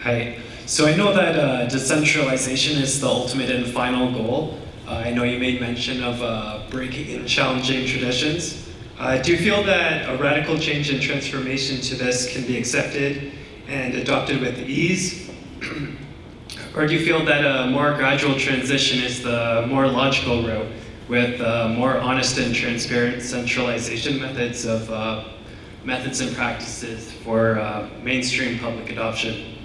Hi. So I know that uh, decentralization is the ultimate and final goal. Uh, I know you made mention of uh, breaking and challenging traditions. Uh, do you feel that a radical change and transformation to this can be accepted and adopted with ease? or do you feel that a more gradual transition is the more logical route with uh, more honest and transparent centralization methods of uh, methods and practices for mainstream public adoption?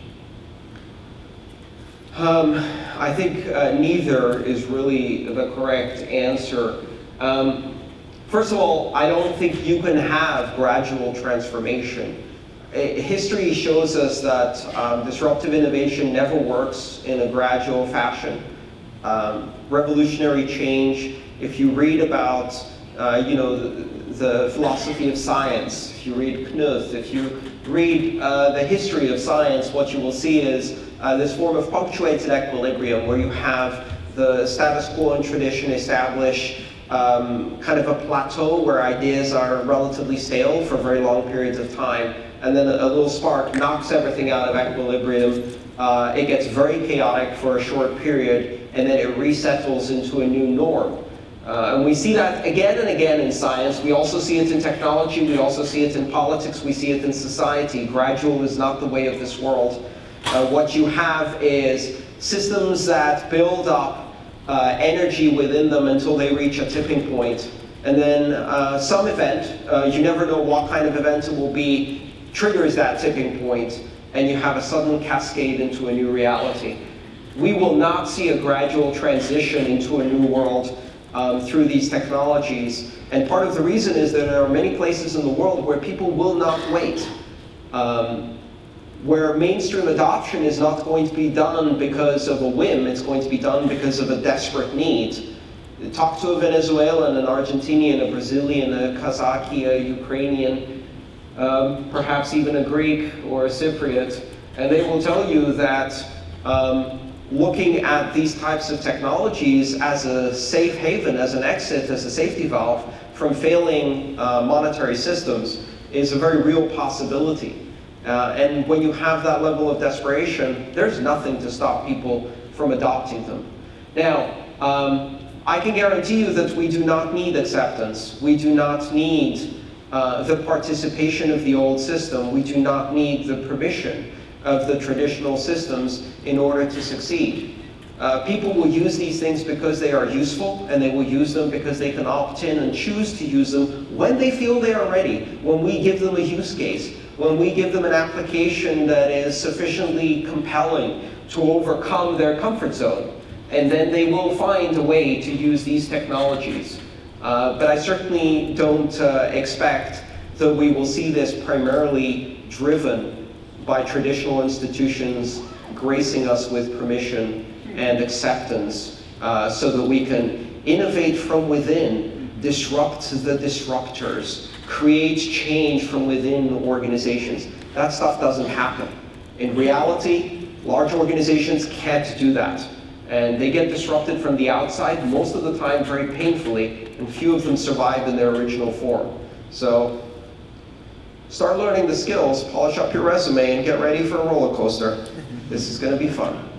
Um, I think uh, neither is really the correct answer. Um, first of all, I don't think you can have gradual transformation. History shows us that um, disruptive innovation never works in a gradual fashion. Um, revolutionary change, if you read about uh, you know, the, the, philosophy of science, if you read Kuhn, if you read uh, the history of science, what you will see is uh, this form of punctuated equilibrium where you have the status quo and tradition establish um, kind of a plateau where ideas are relatively stale for very long periods of time, and then a, a little spark knocks everything out of equilibrium. Uh, it gets very chaotic for a short period, and then it resettles into a new norm. Uh, and we see that again and again in science. We also see it in technology. We also see it in politics. We see it in society. Gradual is not the way of this world. Uh, what you have is systems that build up uh, energy within them until they reach a tipping point. And then uh, some event, uh, you never know what kind of event it will be, triggers that tipping point, and you have a sudden cascade into a new reality. We will not see a gradual transition into a new world um, through these technologies. And part of the reason is that there are many places in the world where people will not wait. Um, where mainstream adoption is not going to be done because of a whim, it's going to be done because of a desperate need. Talk to a Venezuelan, an Argentinian, a Brazilian, a Kazakh, a Ukrainian, um, perhaps even a Greek or a Cypriot, and they will tell you that um, looking at these types of technologies as a safe haven, as an exit, as a safety valve from failing uh, monetary systems is a very real possibility. Uh, and when you have that level of desperation, there's nothing to stop people from adopting them. Now, um, I can guarantee you that we do not need acceptance. We do not need uh, the participation of the old system. We do not need the permission of the traditional systems in order to succeed. Uh, people will use these things because they are useful, and they will use them because they can opt in and choose to use them when they feel they are ready, when we give them a use case, when we give them an application that is sufficiently compelling to overcome their comfort zone. And then they will find a way to use these technologies. Uh, but I certainly don't uh, expect that we will see this primarily driven by traditional institutions gracing us with permission and acceptance uh, so that we can innovate from within, disrupt the disruptors, create change from within the organizations. That stuff doesn't happen. In reality, large organizations can't do that. And they get disrupted from the outside, most of the time very painfully, and few of them survive in their original form. So start learning the skills, polish up your resume, and get ready for a roller coaster. This is going to be fun.